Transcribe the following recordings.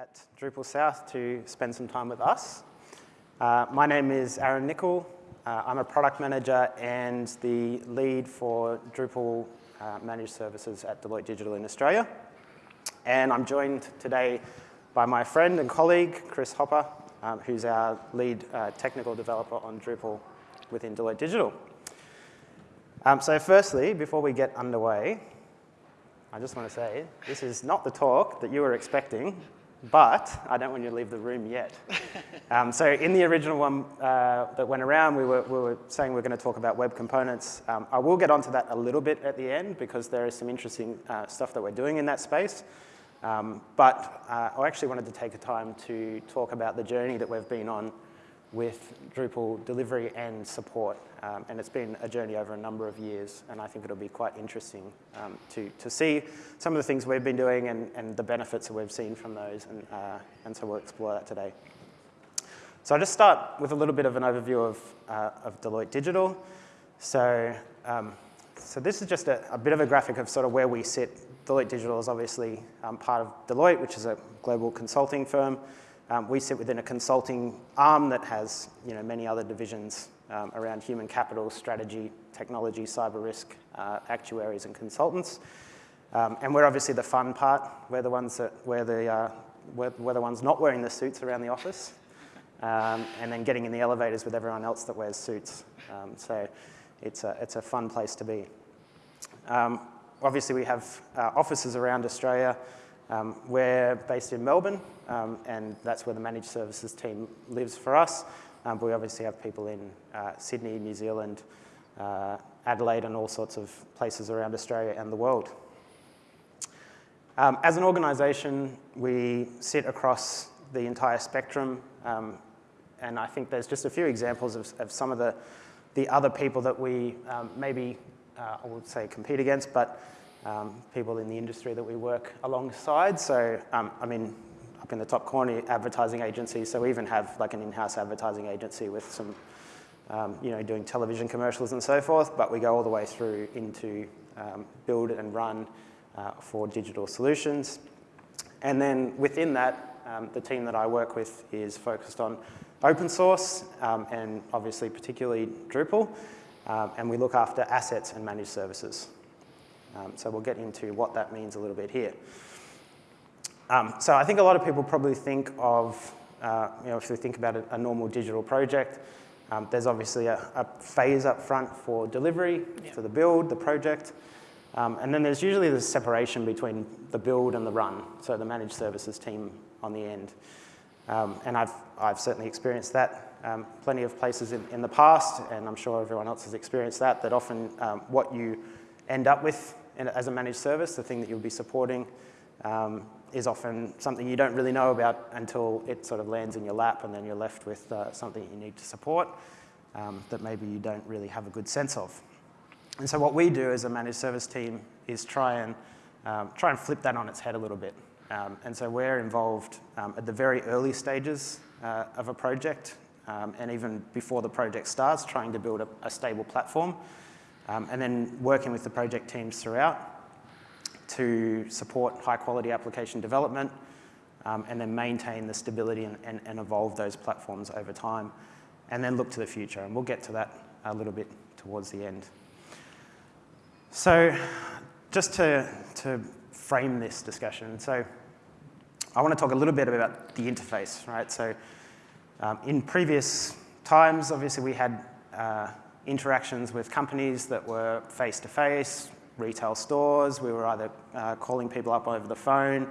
at Drupal South to spend some time with us. Uh, my name is Aaron Nicol. Uh, I'm a product manager and the lead for Drupal uh, managed services at Deloitte Digital in Australia. And I'm joined today by my friend and colleague, Chris Hopper, um, who's our lead uh, technical developer on Drupal within Deloitte Digital. Um, so firstly, before we get underway, I just want to say, this is not the talk that you were expecting, but I don't want you to leave the room yet. um, so in the original one uh, that went around, we were, we were saying we are going to talk about web components. Um, I will get onto that a little bit at the end because there is some interesting uh, stuff that we're doing in that space. Um, but uh, I actually wanted to take a time to talk about the journey that we've been on with Drupal delivery and support. Um, and it's been a journey over a number of years, and I think it'll be quite interesting um, to, to see some of the things we've been doing and, and the benefits that we've seen from those, and, uh, and so we'll explore that today. So I'll just start with a little bit of an overview of, uh, of Deloitte Digital. So, um, so this is just a, a, bit of a graphic of sort of where we sit. Deloitte Digital is obviously um, part of Deloitte, which is a global consulting firm. Um, we sit within a consulting arm that has you know, many other divisions um, around human capital, strategy, technology, cyber risk, uh, actuaries, and consultants. Um, and we're obviously the fun part. We're the ones that we're the, uh, we're, we're, the ones not wearing the suits around the office, um, and then getting in the elevators with everyone else that wears suits. Um, so it's a, it's a fun place to be. Um, obviously, we have uh, offices around Australia. Um, we're based in Melbourne, um, and that's where the managed services team lives for us. Um, but we obviously have people in uh, Sydney, New Zealand, uh, Adelaide, and all sorts of places around Australia and the world. Um, as an organisation, we sit across the entire spectrum, um, and I think there's just a few examples of, of some of the, the other people that we um, maybe, uh, I would say, compete against, but um, people in the industry that we work alongside. So, um, I mean, up in the top corner, advertising agencies. So we even have like an in-house advertising agency with some, um, you know, doing television commercials and so forth. But we go all the way through into um, build and run uh, for digital solutions. And then within that, um, the team that I work with is focused on open source um, and obviously particularly Drupal. and we look after assets and managed services. Um, so we'll get into what that means a little bit here. Um, so I think a lot of people probably think of, uh, you know, if they think about a, a normal digital project, um, there's obviously a, a, phase up front for delivery, yeah. for the build, the project, um, and then there's usually this separation between the build and the run, so the managed services team on the end. Um, and I've, I've certainly experienced that um, plenty of places in, in the past, and I'm sure everyone else has experienced that, that often um, what you end up with as a managed service, the thing that you'll be supporting, um, is often something you don't really know about until it sort of lands in your lap and then you're left with uh, something you need to support um, that maybe you don't really have a good sense of. And so what we do as a managed service team is try and, um, try and flip that on its head a little bit. Um, and so we're involved um, at the very early stages uh, of a project um, and even before the project starts, trying to build a, a stable platform um, and then working with the project teams throughout to support high quality application development um, and then maintain the stability and, and, and, evolve those platforms over time and then look to the future. And we'll get to that a little bit towards the end. So just to, to frame this discussion, so I want to talk a little bit about the interface, right? So um, in previous times, obviously we had uh, interactions with companies that were face-to-face, -face, retail stores. We were either uh, calling people up over the phone.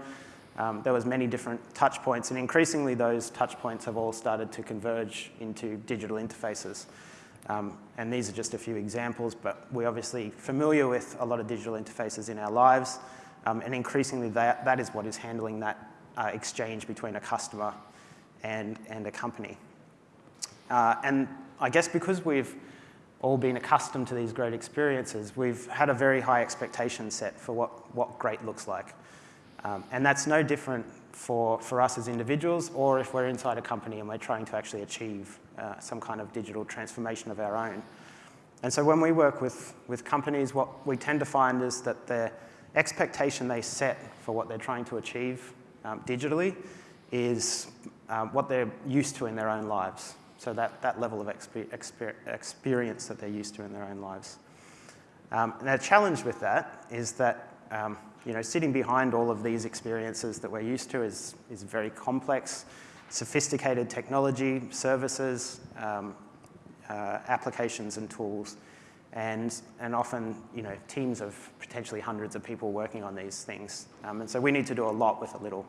Um, there was many different touch points, and increasingly those touch points have all started to converge into digital interfaces. Um, and these are just a few examples, but we're obviously familiar with a lot of digital interfaces in our lives, um, and increasingly that, that is what is handling that uh, exchange between a customer and, and a company. Uh, and I guess because we've all been accustomed to these great experiences, we've had a very high expectation set for what, what great looks like. Um, and that's no different for, for us as individuals or if we're inside a company and we're trying to actually achieve uh, some kind of digital transformation of our own. And so when we work with, with companies, what we tend to find is that the expectation they set for what they're trying to achieve um, digitally is um, what they're used to in their own lives. So that, that level of exper exper experience that they're used to in their own lives. Um, the challenge with that is that um, you know, sitting behind all of these experiences that we're used to is, is very complex, sophisticated technology, services, um, uh, applications and tools, and, and often you know, teams of potentially hundreds of people working on these things. Um, and so we need to do a lot with a little.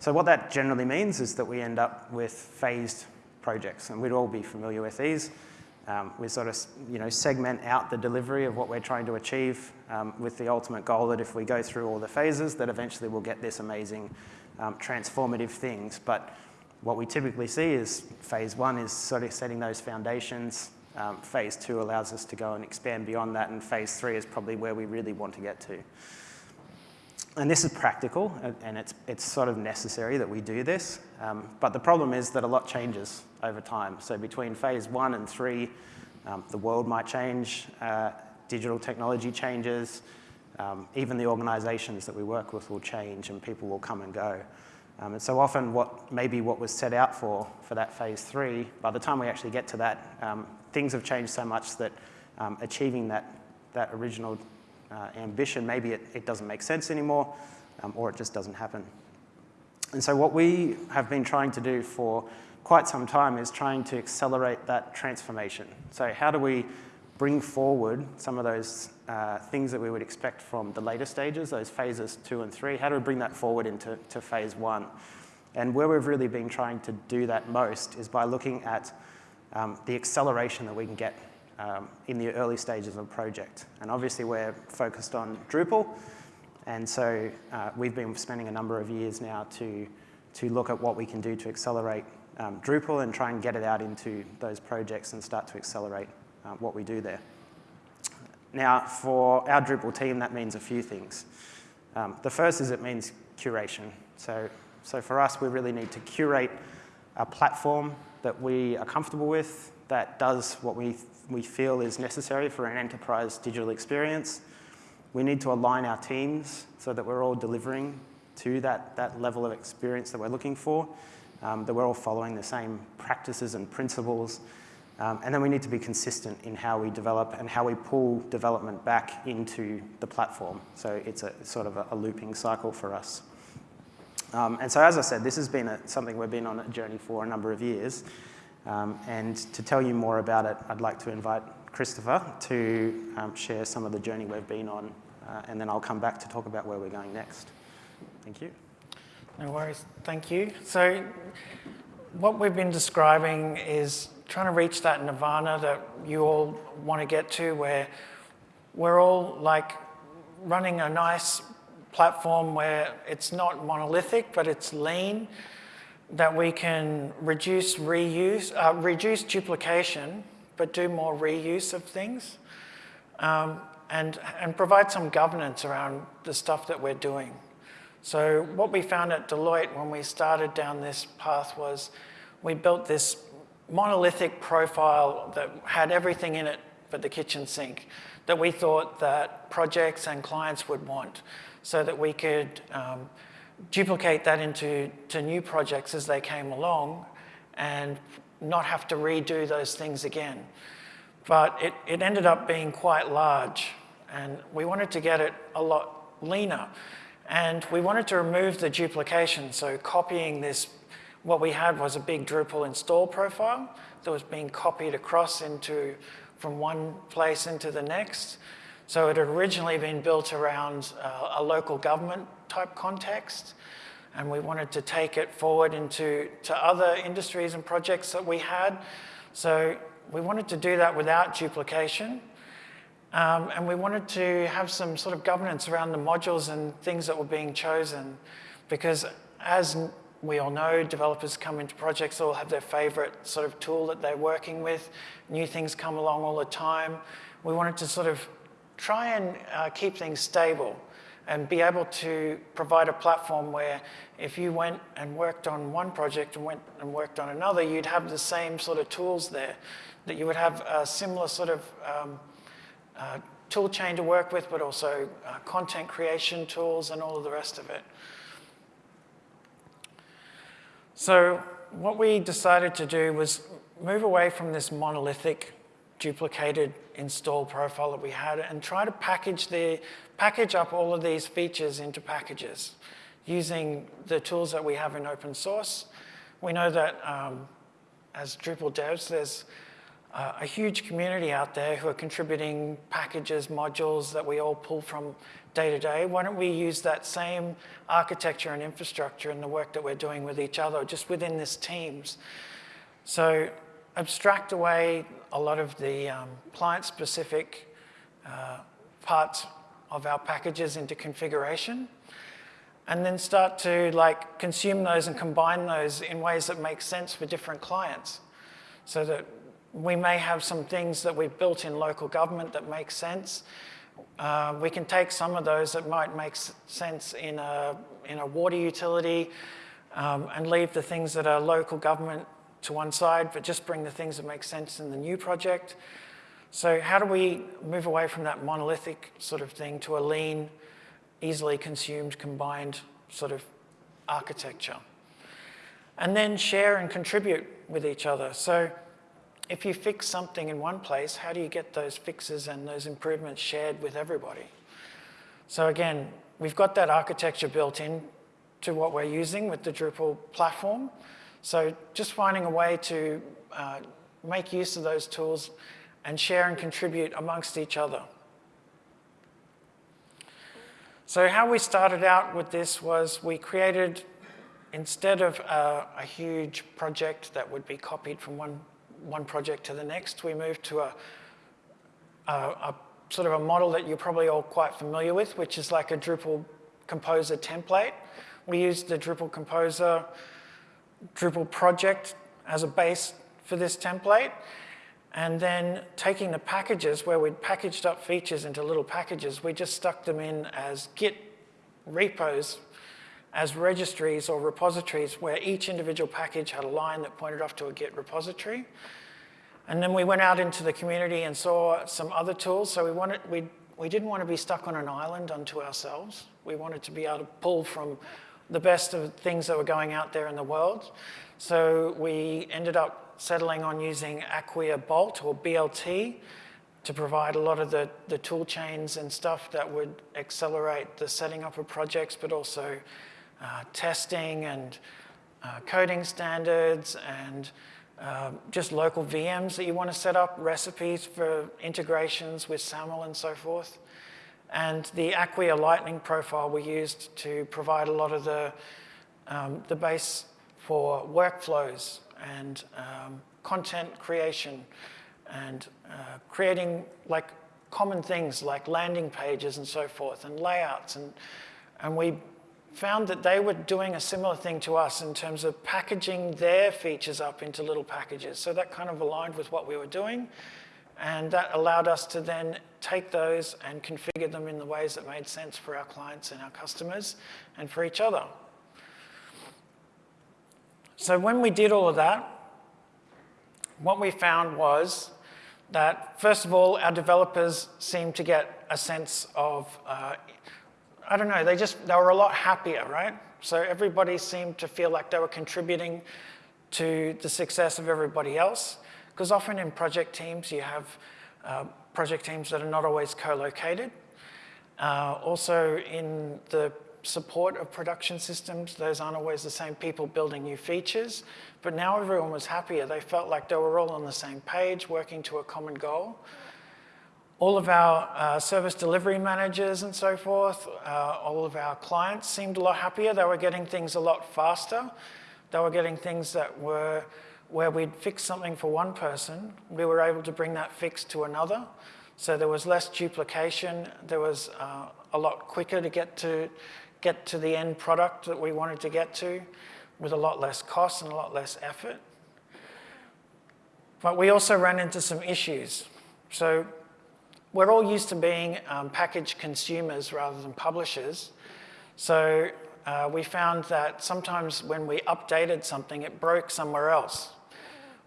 So what that generally means is that we end up with phased projects, and we'd all be familiar with these. Um, we sort of you know, segment out the delivery of what we're trying to achieve um, with the ultimate goal that if we go through all the phases, that eventually we'll get this amazing um, transformative things. But what we typically see is phase one is sort of setting those foundations. Um, phase two allows us to go and expand beyond that, and phase three is probably where we really want to get to. And this is practical, and it's, it's sort of necessary that we do this. Um, but the problem is that a lot changes over time. So between phase one and three, um, the world might change, uh, digital technology changes, um, even the organizations that we work with will change and people will come and go. Um, and so often what maybe what was set out for, for that phase three, by the time we actually get to that, um, things have changed so much that um, achieving that, that original uh, ambition, maybe it, it, doesn't make sense anymore, um, or it just doesn't happen. And so what we have been trying to do for quite some time is trying to accelerate that transformation. So how do we bring forward some of those uh, things that we would expect from the later stages, those phases two and three, how do we bring that forward into to phase one? And where we've really been trying to do that most is by looking at um, the acceleration that we can get um, in the early stages of a project. And obviously we're focused on Drupal, and so uh, we've been spending a number of years now to, to look at what we can do to accelerate um, Drupal and try and get it out into those projects and start to accelerate uh, what we do there. Now, for our Drupal team, that means a few things. Um, the first is it means curation. So, so for us, we really need to curate a platform that we are comfortable with, that does what we we feel is necessary for an enterprise digital experience. We need to align our teams so that we're all delivering to that, that level of experience that we're looking for, um, that we're all following the same practices and principles. Um, and then we need to be consistent in how we develop and how we pull development back into the platform. So it's a sort of a, a looping cycle for us. Um, and so as I said, this has been a, something we've been on a journey for a number of years. Um, and to tell you more about it, I'd like to invite Christopher to um, share some of the journey we've been on, uh, and then I'll come back to talk about where we're going next. Thank you. No worries, thank you. So what we've been describing is trying to reach that nirvana that you all want to get to where we're all like running a nice platform where it's not monolithic, but it's lean, that we can reduce reuse, uh, reduce duplication, but do more reuse of things, um, and, and provide some governance around the stuff that we're doing. So what we found at Deloitte when we started down this path was we built this monolithic profile that had everything in it but the kitchen sink that we thought that projects and clients would want so that we could um, duplicate that into to new projects as they came along and not have to redo those things again. But it, it ended up being quite large and we wanted to get it a lot leaner. And we wanted to remove the duplication, so copying this, what we had was a big Drupal install profile that was being copied across into, from one place into the next. So it had originally been built around uh, a local government type context, and we wanted to take it forward into to other industries and projects that we had. So we wanted to do that without duplication. Um, and we wanted to have some sort of governance around the modules and things that were being chosen. Because as we all know, developers come into projects, all have their favorite sort of tool that they're working with. New things come along all the time. We wanted to sort of try and uh, keep things stable and be able to provide a platform where if you went and worked on one project and went and worked on another, you'd have the same sort of tools there, that you would have a similar sort of um, uh, tool chain to work with, but also uh, content creation tools and all of the rest of it. So what we decided to do was move away from this monolithic duplicated install profile that we had and try to package, the, package up all of these features into packages using the tools that we have in open source. We know that um, as Drupal devs, there's uh, a huge community out there who are contributing packages, modules that we all pull from day to day. Why don't we use that same architecture and infrastructure in the work that we're doing with each other, just within this teams? So abstract away a lot of the um, client-specific uh, parts of our packages into configuration, and then start to like consume those and combine those in ways that make sense for different clients. So that we may have some things that we've built in local government that make sense. Uh, we can take some of those that might make sense in a, in a water utility um, and leave the things that are local government to one side, but just bring the things that make sense in the new project. So how do we move away from that monolithic sort of thing to a lean, easily consumed, combined sort of architecture? And then share and contribute with each other. So if you fix something in one place, how do you get those fixes and those improvements shared with everybody? So again, we've got that architecture built in to what we're using with the Drupal platform. So just finding a way to uh, make use of those tools and share and contribute amongst each other. So how we started out with this was we created, instead of a, a huge project that would be copied from one, one project to the next, we moved to a, a, a sort of a model that you're probably all quite familiar with, which is like a Drupal Composer template. We used the Drupal Composer Drupal project as a base for this template, and then taking the packages where we'd packaged up features into little packages, we just stuck them in as Git repos, as registries or repositories where each individual package had a line that pointed off to a Git repository. And then we went out into the community and saw some other tools. So we, wanted, we, we didn't want to be stuck on an island unto ourselves. We wanted to be able to pull from the best of things that were going out there in the world. So we ended up settling on using Acquia Bolt or BLT to provide a lot of the, the tool chains and stuff that would accelerate the setting up of projects, but also uh, testing and uh, coding standards and uh, just local VMs that you want to set up, recipes for integrations with SAML and so forth. And the Acquia Lightning profile we used to provide a lot of the, um, the base for workflows and um, content creation and uh, creating like common things like landing pages and so forth and layouts. And, and we found that they were doing a similar thing to us in terms of packaging their features up into little packages. So that kind of aligned with what we were doing. And that allowed us to then take those and configure them in the ways that made sense for our clients and our customers and for each other. So when we did all of that, what we found was that, first of all, our developers seemed to get a sense of, uh, I don't know, they just, they were a lot happier, right? So everybody seemed to feel like they were contributing to the success of everybody else. Because often in project teams, you have uh, project teams that are not always co-located. Uh, also in the support of production systems, those aren't always the same people building new features, but now everyone was happier. They felt like they were all on the same page, working to a common goal. All of our uh, service delivery managers and so forth, uh, all of our clients seemed a lot happier. They were getting things a lot faster. They were getting things that were where we'd fix something for one person, we were able to bring that fix to another. So there was less duplication. There was uh, a lot quicker to get to get to the end product that we wanted to get to with a lot less cost and a lot less effort. But we also ran into some issues. So we're all used to being um, package consumers rather than publishers. So uh, we found that sometimes when we updated something, it broke somewhere else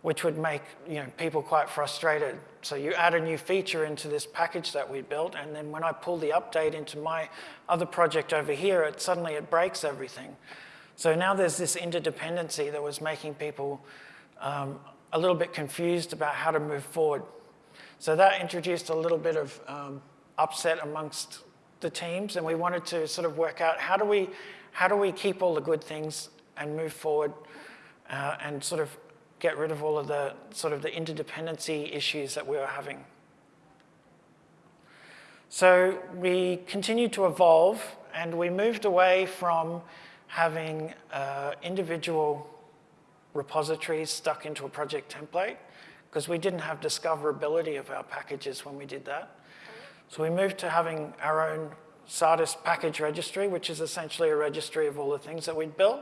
which would make you know, people quite frustrated. So you add a new feature into this package that we built, and then when I pull the update into my other project over here, it suddenly it breaks everything. So now there's this interdependency that was making people um, a little bit confused about how to move forward. So that introduced a little bit of um, upset amongst the teams, and we wanted to sort of work out how do we, how do we keep all the good things and move forward uh, and sort of get rid of all of the sort of the interdependency issues that we were having. So we continued to evolve and we moved away from having uh, individual repositories stuck into a project template because we didn't have discoverability of our packages when we did that. So we moved to having our own Satis package registry, which is essentially a registry of all the things that we'd built.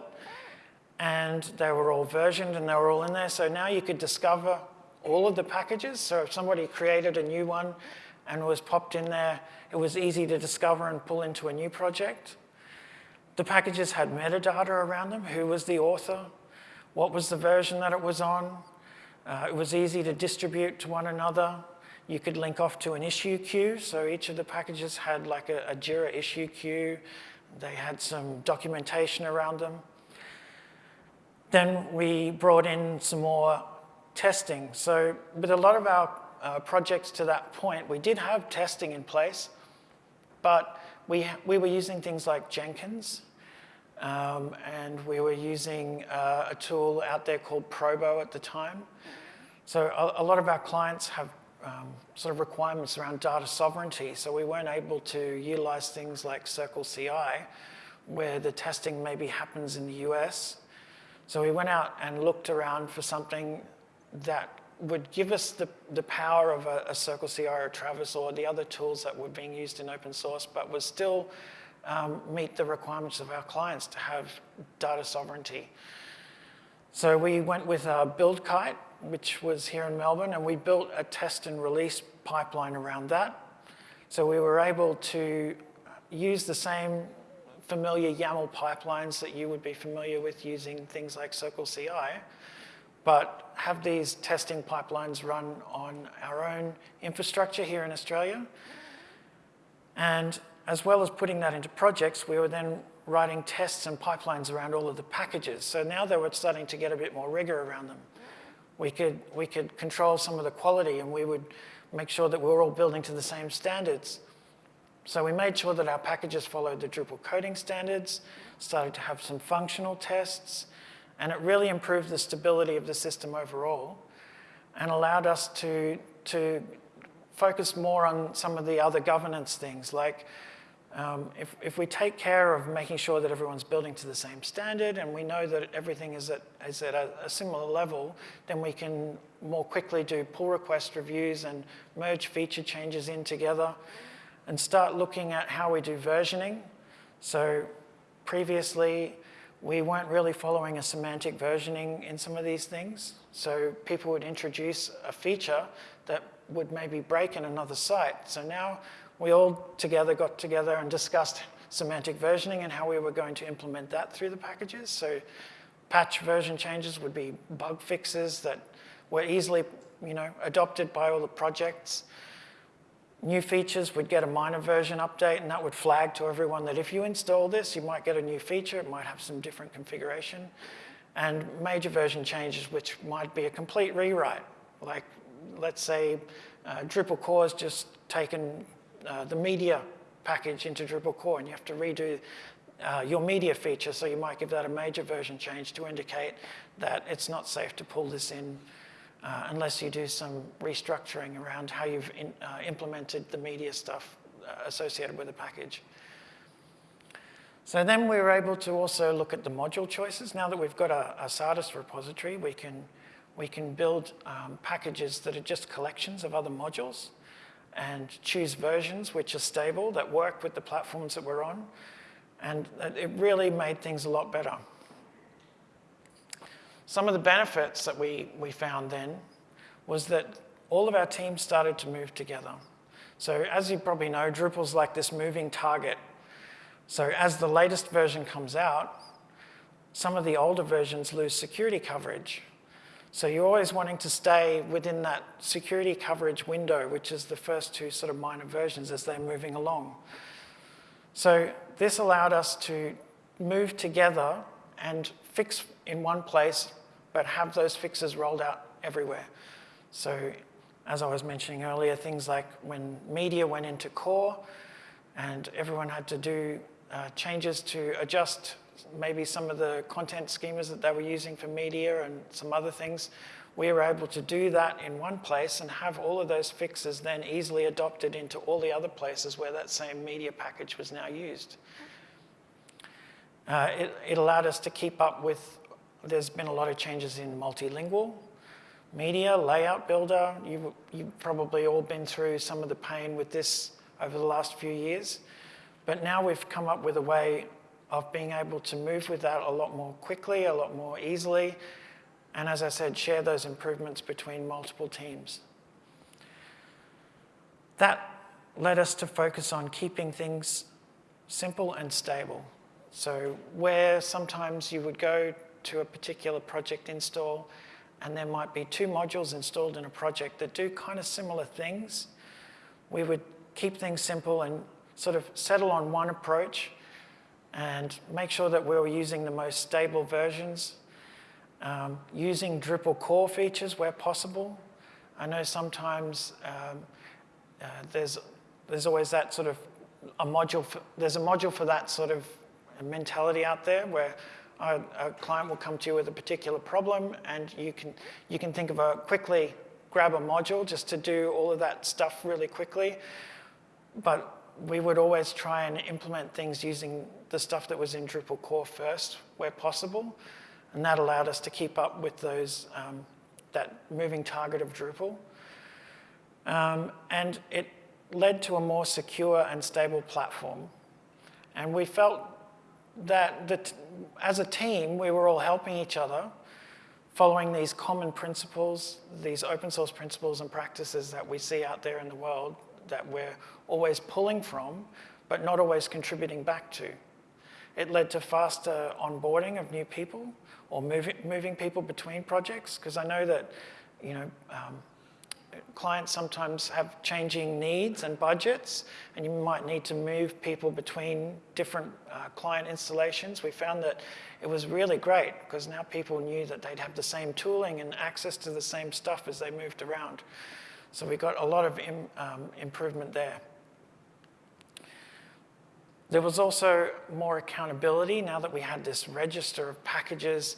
And they were all versioned and they were all in there. So now you could discover all of the packages. So if somebody created a new one and was popped in there, it was easy to discover and pull into a new project. The packages had metadata around them. Who was the author? What was the version that it was on? Uh, it was easy to distribute to one another. You could link off to an issue queue. So each of the packages had like a, a JIRA issue queue. They had some documentation around them. Then we brought in some more testing. So with a lot of our uh, projects to that point, we did have testing in place, but we, we were using things like Jenkins, um, and we were using uh, a tool out there called Probo at the time. So a, a lot of our clients have um, sort of requirements around data sovereignty, so we weren't able to utilize things like Circle CI, where the testing maybe happens in the US. So we went out and looked around for something that would give us the, the power of a, a Circle CI or Travis or the other tools that were being used in open source, but would still um, meet the requirements of our clients to have data sovereignty. So we went with uh, BuildKite, which was here in Melbourne, and we built a test and release pipeline around that. So we were able to use the same familiar YAML pipelines that you would be familiar with using things like Circle CI, but have these testing pipelines run on our own infrastructure here in Australia. And as well as putting that into projects, we were then writing tests and pipelines around all of the packages. So now they were starting to get a bit more rigor around them. We could, we could control some of the quality and we would make sure that we were all building to the same standards. So we made sure that our packages followed the Drupal coding standards, started to have some functional tests, and it really improved the stability of the system overall and allowed us to, to focus more on some of the other governance things like um, if, if we take care of making sure that everyone's building to the same standard and we know that everything is at, is at a, a, similar level, then we can more quickly do pull request reviews and merge feature changes in together and start looking at how we do versioning. So previously, we weren't really following a semantic versioning in some of these things. So people would introduce a feature that would maybe break in another site. So now we all together got together and discussed semantic versioning and how we were going to implement that through the packages. So patch version changes would be bug fixes that were easily you know, adopted by all the projects. New features would get a minor version update and that would flag to everyone that if you install this, you might get a new feature, it might have some different configuration. And major version changes, which might be a complete rewrite. Like, let's say uh, Drupal core has just taken uh, the media package into Drupal core and you have to redo uh, your media feature, so you might give that a major version change to indicate that it's not safe to pull this in uh, unless you do some restructuring around how you've in, uh, implemented the media stuff uh, associated with the package. So then we were able to also look at the module choices. Now that we've got a, a Satis repository, we can, we can build um, packages that are just collections of other modules and choose versions which are stable, that work with the platforms that we're on. And it really made things a lot better. Some of the benefits that we, we found then was that all of our teams started to move together. So as you probably know, Drupal's like this moving target. So as the latest version comes out, some of the older versions lose security coverage. So you're always wanting to stay within that security coverage window, which is the first two sort of minor versions as they're moving along. So this allowed us to move together and fix in one place, but have those fixes rolled out everywhere. So as I was mentioning earlier, things like when media went into core and everyone had to do uh, changes to adjust maybe some of the content schemas that they were using for media and some other things, we were able to do that in one place and have all of those fixes then easily adopted into all the other places where that same media package was now used. Uh, it, it, allowed us to keep up with, there's been a lot of changes in multilingual media, layout builder. You, you've probably all been through some of the pain with this over the last few years. But now we've come up with a way of being able to move with that a lot more quickly, a lot more easily, and as I said, share those improvements between multiple teams. That led us to focus on keeping things simple and stable. So where sometimes you would go to a particular project install and there might be two modules installed in a project that do kind of similar things, we would keep things simple and sort of settle on one approach and make sure that we were using the most stable versions, um, using Drupal core features where possible. I know sometimes um, uh, there's, there's always that sort of a module, for, there's a module for that sort of mentality out there where a, a, client will come to you with a particular problem and you can, you can think of a quickly grab a module just to do all of that stuff really quickly. But we would always try and implement things using the stuff that was in Drupal core first where possible. And that allowed us to keep up with those, um, that moving target of Drupal. Um, and it led to a more secure and stable platform. And we felt that, that as a team, we were all helping each other, following these common principles, these open source principles and practices that we see out there in the world that we're always pulling from, but not always contributing back to. It led to faster onboarding of new people or moving, moving people between projects, because I know that you know, um, clients sometimes have changing needs and budgets, and you might need to move people between different uh, client installations. We found that it was really great because now people knew that they'd have the same tooling and access to the same stuff as they moved around. So we got a lot of Im, um, improvement there. There was also more accountability now that we had this register of packages.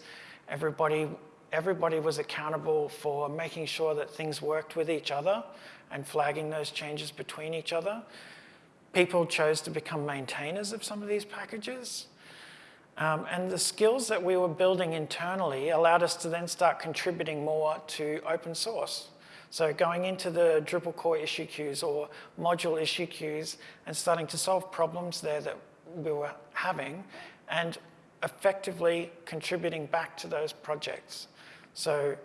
Everybody, everybody was accountable for making sure that things worked with each other and flagging those changes between each other. People chose to become maintainers of some of these packages. Um, and the skills that we were building internally allowed us to then start contributing more to open source. So going into the Drupal core issue queues or module issue queues and starting to solve problems there that we were having and effectively contributing back to those projects. So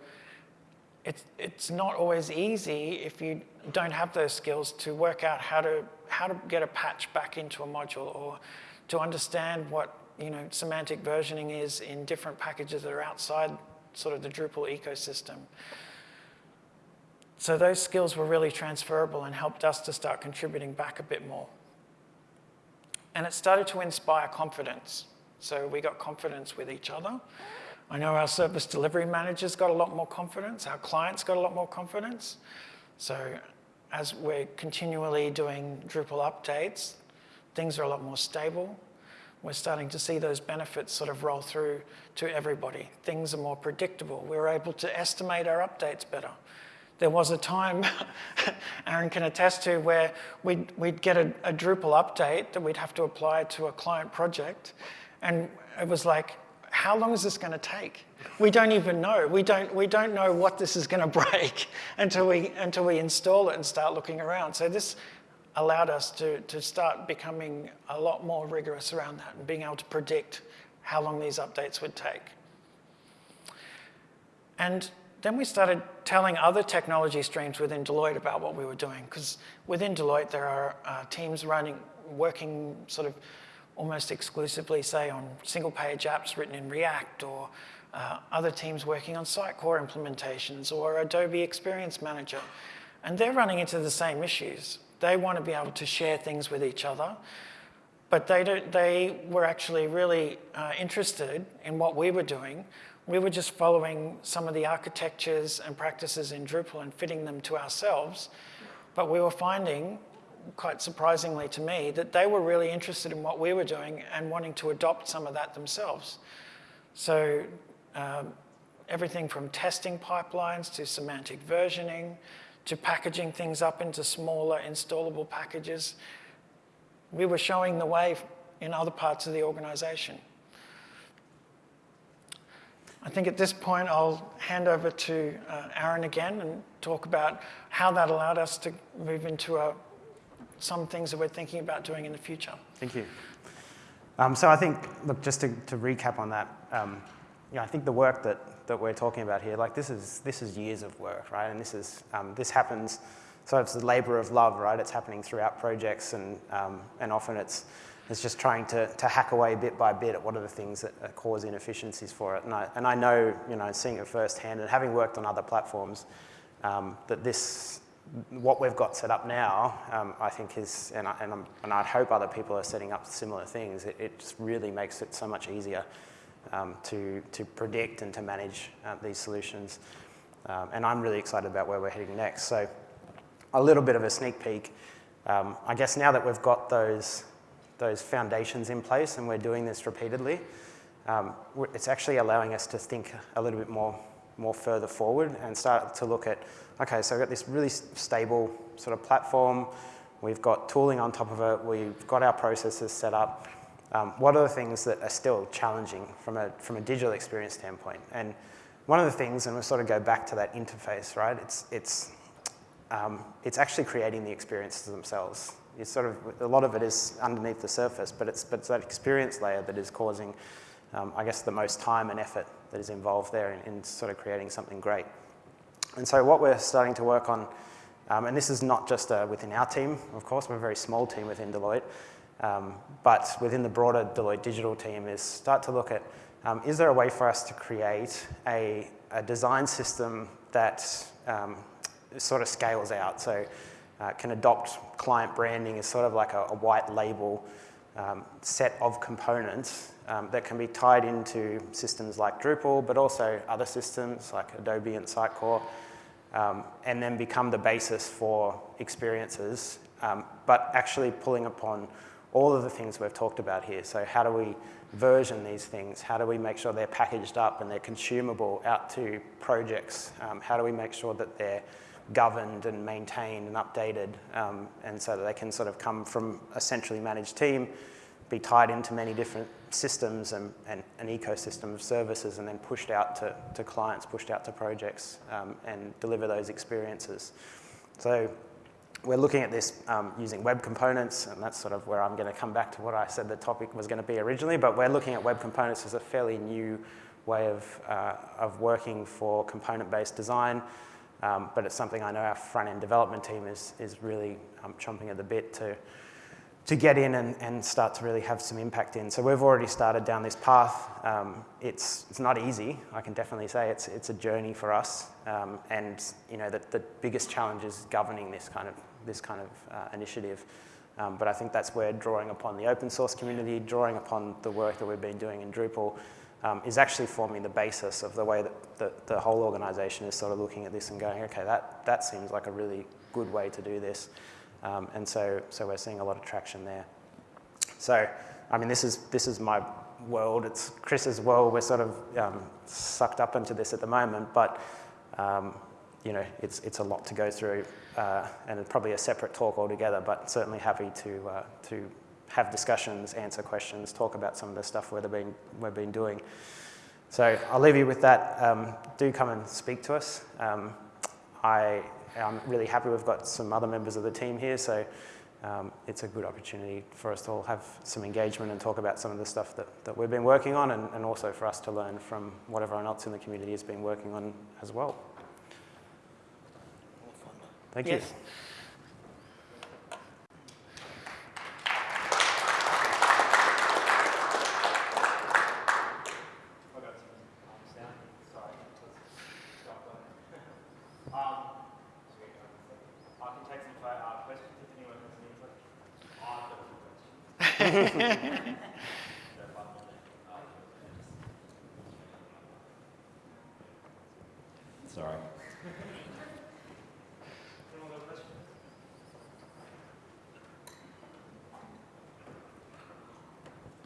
it's, it's not always easy if you don't have those skills to work out how to, how to get a patch back into a module or to understand what you know, semantic versioning is in different packages that are outside sort of the Drupal ecosystem. So those skills were really transferable and helped us to start contributing back a bit more. And it started to inspire confidence. So we got confidence with each other. I know our service delivery managers got a lot more confidence. Our clients got a lot more confidence. So as we're continually doing Drupal updates, things are a lot more stable. We're starting to see those benefits sort of roll through to everybody. Things are more predictable. We're able to estimate our updates better. There was a time, Aaron can attest to, where we'd, we'd get a, a Drupal update that we'd have to apply to a client project. And it was like, how long is this going to take? We don't even know. We don't, we don't know what this is going to break until we, until we install it and start looking around. So this allowed us to, to start becoming a lot more rigorous around that and being able to predict how long these updates would take. And then we started telling other technology streams within Deloitte about what we were doing, because within Deloitte there are uh, teams running, working sort of almost exclusively, say, on single-page apps written in React, or uh, other teams working on Sitecore implementations, or Adobe Experience Manager. And they're running into the same issues. They want to be able to share things with each other, but they, don't, they were actually really uh, interested in what we were doing. We were just following some of the architectures and practices in Drupal and fitting them to ourselves. But we were finding, quite surprisingly to me, that they were really interested in what we were doing and wanting to adopt some of that themselves. So um, everything from testing pipelines to semantic versioning to packaging things up into smaller installable packages we were showing the way in other parts of the organization. I think at this point I'll hand over to uh, Aaron again and talk about how that allowed us to move into a, some things that we're thinking about doing in the future. Thank you. Um, so I think, look, just to, to recap on that, um, I think the work that, that we're talking about here, like this is, this is years of work, right? And this, is, um, this happens so it's the labor of love, right? It's happening throughout projects and, um, and often it's, it's just trying to, to hack away bit by bit at what are the things that cause inefficiencies for it. And I, and I know, you know, seeing it firsthand and having worked on other platforms, um, that this, what we've got set up now, um, I think is, and I, and, and i hope other people are setting up similar things, it, it just really makes it so much easier um, to, to predict and to manage uh, these solutions. Um, and I'm really excited about where we're heading next. So a little bit of a sneak peek. Um, I guess now that we've got those, those foundations in place and we're doing this repeatedly, um, it's actually allowing us to think a little bit more, more further forward and start to look at, okay, so we've got this really stable sort of platform, we've got tooling on top of it, we've got our processes set up. Um, what are the things that are still challenging from a, from a digital experience standpoint? And one of the things, and we'll sort of go back to that interface, right? It's, it's um, it's actually creating the experiences themselves. It's sort of, a lot of it is underneath the surface, but it's, but it's that experience layer that is causing, um, I guess, the most time and effort that is involved there in, in, sort of creating something great. And so what we're starting to work on, um, and this is not just uh, within our team, of course, we're a very small team within Deloitte, um, but within the broader Deloitte digital team is start to look at, um, is there a way for us to create a, a design system that um, sort of scales out. So uh, can adopt client branding as sort of like a, a white label um, set of components um, that can be tied into systems like Drupal, but also other systems like Adobe and Sitecore, um, and then become the basis for experiences, um, but actually pulling upon all of the things we've talked about here. So how do we version these things? How do we make sure they're packaged up and they're consumable out to projects? Um, how do we make sure that they're governed and maintained and updated um, and so that they can sort of come from a centrally managed team, be tied into many different systems and, and an ecosystem of services and then pushed out to, to clients, pushed out to projects um, and deliver those experiences. So we're looking at this um, using web components, and that's sort of where I'm going to come back to what I said the topic was going to be originally, but we're looking at web components as a fairly new way of, uh, of working for component-based design. Um, but it's something I know our front-end development team is, is really um, chomping at the bit to, to get in and, and start to really have some impact in. So we've already started down this path. Um, it's, it's not easy, I can definitely say. It's, it's a journey for us. Um, and you know, the, the biggest challenge is governing this kind of, this kind of uh, initiative. Um, but I think that's where drawing upon the open source community, drawing upon the work that we've been doing in Drupal, um, is actually forming the basis of the way that the, the whole organization is sort of looking at this and going, okay, that, that seems like a really good way to do this. Um, and so, so we're seeing a lot of traction there. So, I mean, this is, this is my world. It's Chris's world. We're sort of um, sucked up into this at the moment, but um, you know, it's, it's a lot to go through uh, and probably a separate talk altogether, but certainly happy to, uh, to have discussions, answer questions, talk about some of the stuff we've been, we've been doing. So I'll leave you with that. Um, do come and speak to us. Um, I am really happy we've got some other members of the team here, so um, it's a good opportunity for us to all have some engagement and talk about some of the stuff that, that we've been working on and, and also for us to learn from what everyone else in the community has been working on as well. Thank yes. you. Sorry.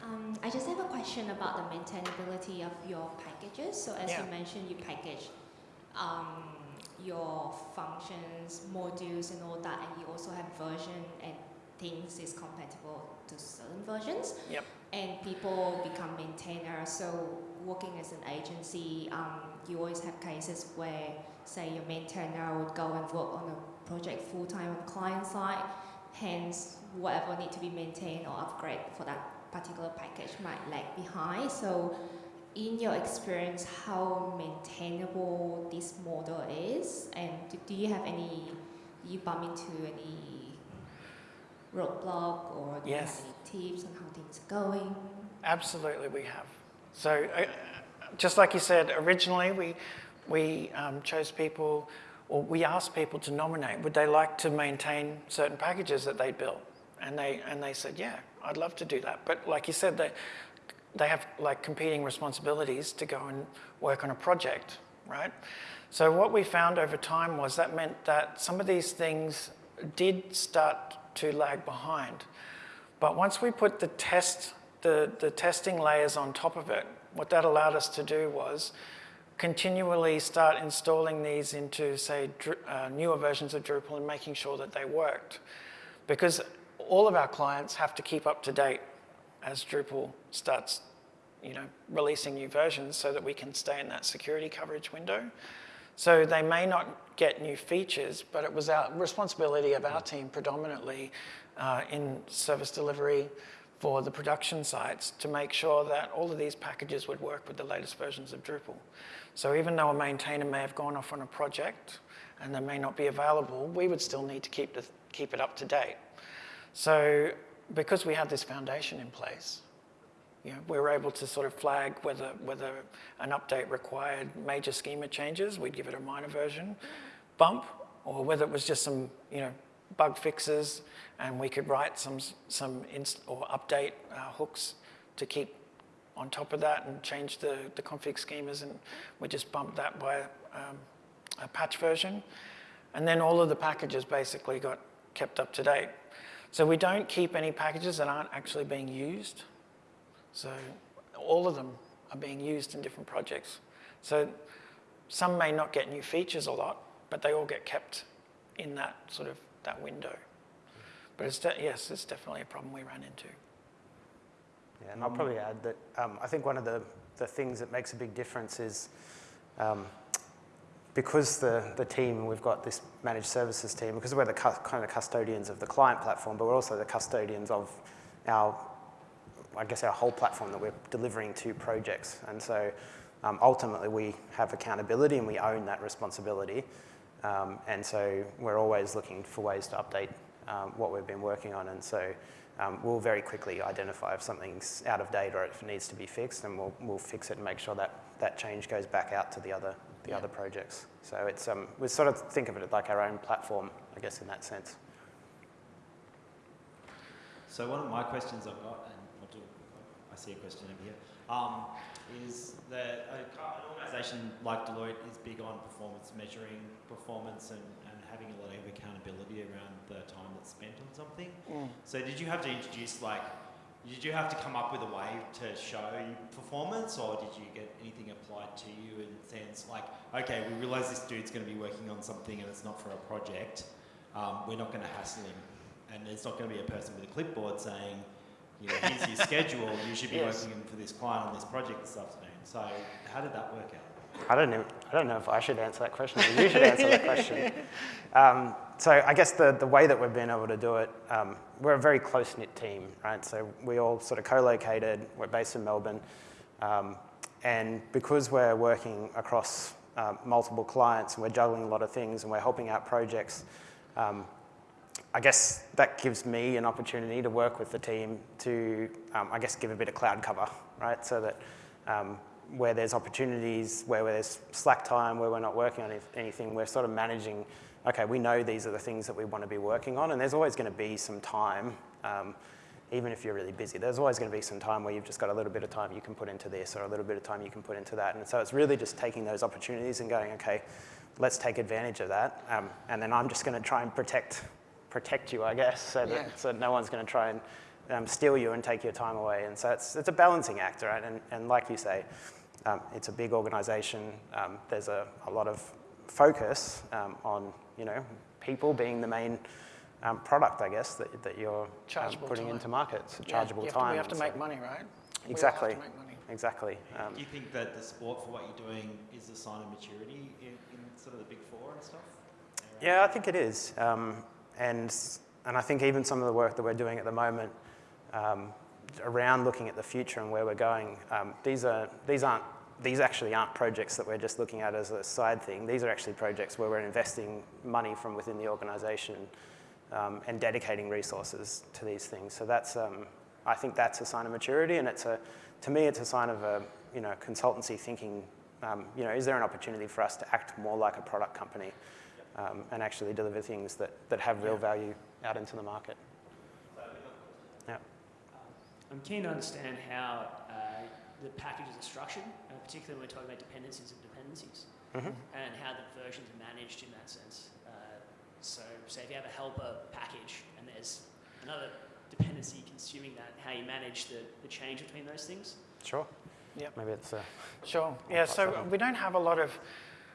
Um, I just have a question about the maintainability of your packages. So as Yeah. you mentioned, you package um, your functions, modules, and all that, and you also have version and things is compatible to certain versions. Yep. And people become maintainers. So working as an agency, um, you always have cases where, say, your maintainer would go and work on a project full time on client side. Hence, whatever need to be maintained or upgrade for that particular package might lag behind. So, in your experience, how maintainable this model is, and do, do you have any, do you bump into any roadblock or do Yes. you have any tips on how things are going? Absolutely, we have. So, uh, just like you said, originally we, we um, chose people, or we asked people to nominate, would they like to maintain certain packages that they built? And they, and they said, yeah, I'd love to do that. But like you said, they, they have like competing responsibilities to go and work on a project, right? So what we found over time was that meant that some of these things did start to lag behind. But once we put the test, the, the testing layers on top of it, what that allowed us to do was continually start installing these into, say, uh, newer versions of Drupal and making sure that they worked. Because all of our clients have to keep up to date as Drupal starts, you know, releasing new versions so that we can stay in that security coverage window. So they may not get new features, but it was our responsibility of our team predominantly uh, in service delivery for the production sites to make sure that all of these packages would work with the latest versions of Drupal. So even though a maintainer may have gone off on a project and they may not be available, we would still need to keep, the, keep it up to date. So because we had this foundation in place, you know, we were able to sort of flag whether, whether an update required major schema changes, we'd give it a minor version bump, or whether it was just some, you know, bug fixes, and we could write some, some inst or update uh, hooks to keep on top of that and change the, the config schemas, and we just bumped that by um, a patch version. And then all of the packages basically got kept up to date. So we don't keep any packages that aren't actually being used. So all of them are being used in different projects. So some may not get new features a lot, but they all get kept in that sort of that window. But it's yes, it's definitely a problem we ran into. Yeah, and I'll probably add that um, I think one of the, the things that makes a big difference is um, because the, the team, we've got this managed services team, because we're the kind of custodians of the client platform, but we're also the custodians of our, I guess, our whole platform that we're delivering to projects. And so um, ultimately we have accountability and we own that responsibility. Um, and so we're always looking for ways to update um, what we've been working on. And so um, we'll very quickly identify if something's out of date or if it needs to be fixed, and we'll, we'll fix it and make sure that that change goes back out to the other, the other projects. So it's, um, we sort of think of it like our own platform, I guess, in that sense. So one of my questions I've got, and I'll do, I see a question over here, um, is that a, co- an organisation like Deloitte is big on performance measuring performance and, and having a lot of accountability around the time that's spent on something. So did you have to introduce like, did you have to come up with a way to show performance, or did you get anything applied to you in the sense like, okay, we realise this dude's going to be working on something and it's not for a project, um, we're not going to hassle him, and there's not going to be a person with a clipboard saying, you know, here's your schedule, you should be Yes. working for this client on this project this afternoon. So how did that work out? I don't know. I don't know if I should answer that question. Or you should answer that question. Um, so I guess the, the way that we've been able to do it, um, we're a very close knit team, right? So we all sort of co-located. We're based in Melbourne, um, and because we're working across um, multiple clients and we're juggling a lot of things and we're helping out projects. Um, I guess that gives me an opportunity to work with the team to, um, I guess, give a bit of cloud cover, right? So that um, where there's opportunities, where there's slack time, where we're not working on anything, we're sort of managing, okay, we know these are the things that we want to be working on, and there's always going to be some time um, even if you're really busy. There's always going to be some time where you've just got a little bit of time you can put into this or a little bit of time you can put into that. And so it's really just taking those opportunities and going, okay, let's take advantage of that. Um, and then I'm just going to try and protect, protect you, I guess, so that, Yeah. so no one's going to try and um, steal you and take your time away. And so it's, it's a balancing act, right? And, and like you say, um, it's a big organization. Um, there's a, a lot of focus um, on, you know, people being the main um, product, I guess, that, that you're um, putting time. into markets, Yeah, chargeable you have to- time. we have to and make money, right? We have to Exactly. make money. Exactly. Um, Do you think that the support for what you're doing is a sign of maturity in, in sort of the big four and stuff? Yeah, I think it is. Um, and, and I think even some of the work that we're doing at the moment um, around looking at the future and where we're going, um, these, are, these, aren't, these actually aren't projects that we're just looking at as a side thing. These are actually projects where we're investing money from within the organization um, and dedicating resources to these things. So that's, um, I think that's a sign of maturity and it's a, to me, it's a sign of a, you know, consultancy thinking, um, you know, is there an opportunity for us to act more like a product company um, and actually deliver things that, that have real value out into the market? Yeah. I'm keen to understand how uh, the packages are structured, uh, particularly when we're talking about dependencies and dependencies, Mhm. and how the versions are managed in that sense. Uh, so, say if you have a helper package and there's another dependency consuming that, how you manage the, the change between those things. Sure. Yeah. Maybe it's uh, Sure. Yeah, so we don't have a lot of,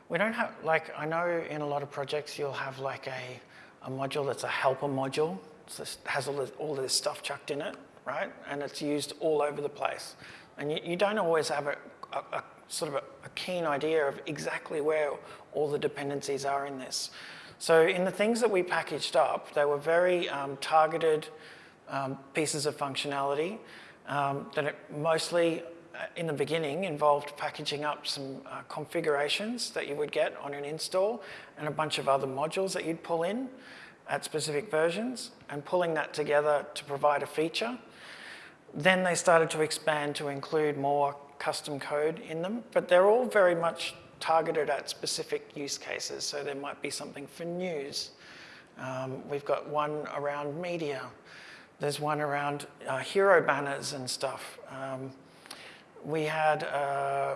we don't have, like, I know in a lot of projects you'll have like a, a module that's a helper module. So it has all this, all this stuff chucked in it, right? And it's used all over the place. And you, you don't always have a, a, a sort of a, a keen idea of exactly where all the dependencies are in this. So in the things that we packaged up, they were very um, targeted um, pieces of functionality um, that mostly uh, in the beginning involved packaging up some uh, configurations that you would get on an install and a bunch of other modules that you'd pull in at specific versions and pulling that together to provide a feature. Then they started to expand to include more custom code in them, but they're all very much targeted at specific use cases. So there might be something for news. Um, we've got one around media. There's one around uh, hero banners and stuff. Um, we had uh,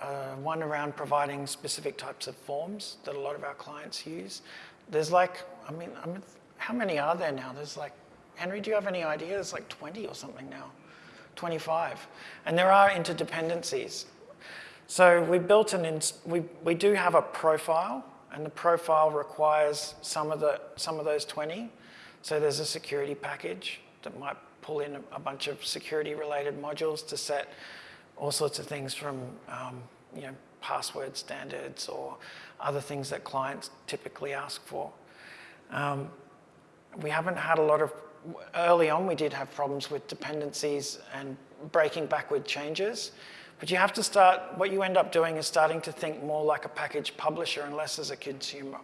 uh, one around providing specific types of forms that a lot of our clients use. There's like, I mean, I mean, how many are there now? There's like, Henry, do you have any ideas? Like 20 or something now, 25. And there are interdependencies. So we built an, we, we do have a profile, and the profile requires some of, the, some of those 20. So there's a security package that might pull in a, a bunch of security related modules to set all sorts of things from um, you know, password standards or other things that clients typically ask for. Um, we haven't had a lot of, early on we did have problems with dependencies and breaking backward changes, but you have to start, what you end up doing is starting to think more like a package publisher and less as a consumer.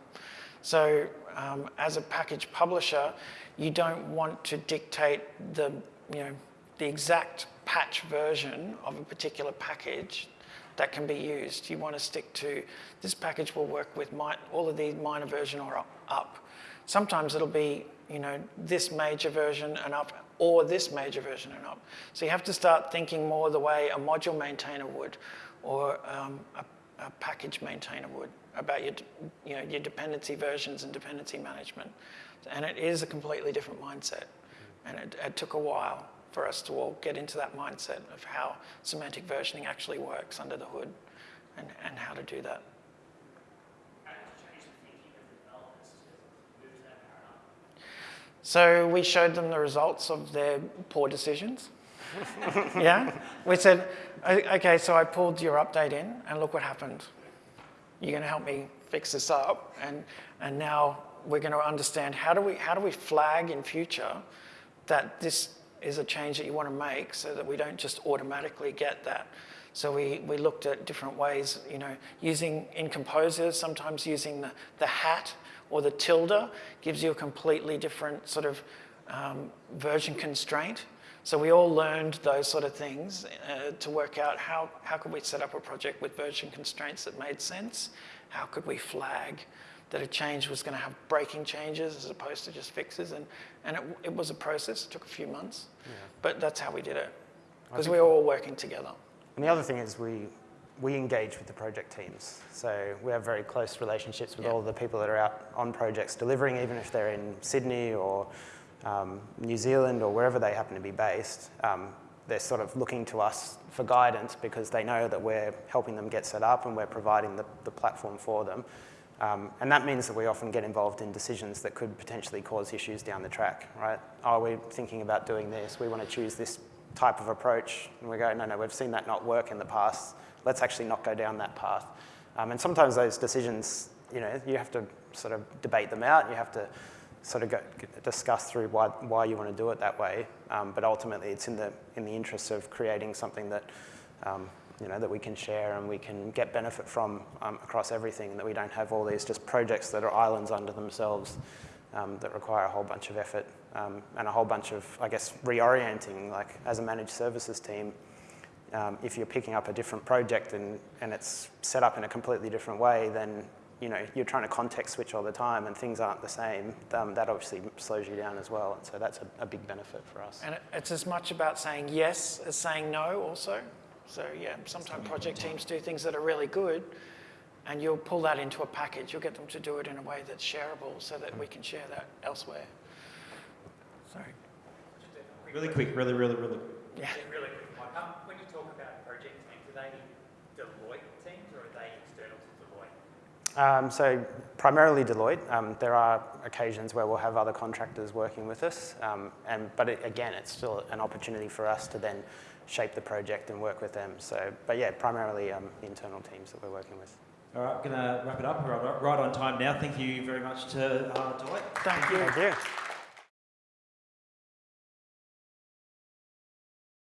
So um, as a package publisher, you don't want to dictate the, you know, the exact patch version of a particular package that can be used. You want to stick to this package will work with mi- all of these minor version or up. Sometimes it'll be, you know, this major version and up or this major version and up. So you have to start thinking more the way a module maintainer would or um, a, a package maintainer would about your, you know, your dependency versions and dependency management. And it is a completely different mindset. And it, it took a while for us to all get into that mindset of how semantic versioning actually works under the hood and, and how to do that. So we showed them the results of their poor decisions. yeah? We said, okay, so I pulled your update in and look what happened. You're going to help me fix this up. And, and now we're going to understand how do, we, how do we flag in future that this is a change that you want to make so that we don't just automatically get that. So we, we looked at different ways, you know, using in Composer, sometimes using the, the hat or the tilde gives you a completely different sort of um, version constraint. So we all learned those sort of things uh, to work out how, how could we set up a project with version constraints that made sense? How could we flag that a change was going to have breaking changes as opposed to just fixes. And, and it, it was a process, it took a few months, but that's how we did it because we were all working together. And the other thing is we, we engage with the project teams. So we have very close relationships with Yeah. all the people that are out on projects delivering, even if they're in Sydney or um, New Zealand or wherever they happen to be based. Um, they're sort of looking to us for guidance because they know that we're helping them get set up and we're providing the, the platform for them. Um, and that means that we often get involved in decisions that could potentially cause issues down the track, right? Are we thinking about doing this? We want to choose this type of approach. And we go, no, no, we've seen that not work in the past. Let's actually not go down that path. Um, and sometimes those decisions, you know, you have to sort of debate them out. You have to sort of go, discuss through why, why you want to do it that way. Um, but ultimately, it's in the, in the interest of creating something that, um, you know, that we can share and we can get benefit from um, across everything, that we don't have all these just projects that are islands unto themselves um, that require a whole bunch of effort um, and a whole bunch of, I guess, reorienting. Like as a managed services team, um, if you're picking up a different project and, and it's set up in a completely different way, then you know you're trying to context switch all the time and things aren't the same. Um, that obviously slows you down as well, and so that's a, a big benefit for us. And it's as much about saying yes as saying no also. So yeah, sometimes project teams do things that are really good and you'll pull that into a package. You'll get them to do it in a way that's shareable so that we can share that elsewhere. Sorry. Really quick, really, really, really. Yeah. Really quick one. Um, when you talk about project they Deloitte teams or are they external to Deloitte? Um, so primarily Deloitte. Um, there are occasions where we'll have other contractors working with us, um, and but it, again, it's still an opportunity for us to then shape the project and work with them. So, but yeah, primarily um, the internal teams that we're working with. All right, going to wrap it up. We're right- right on time now. Thank you very much to uh, Deloitte. Thank you. Thank you.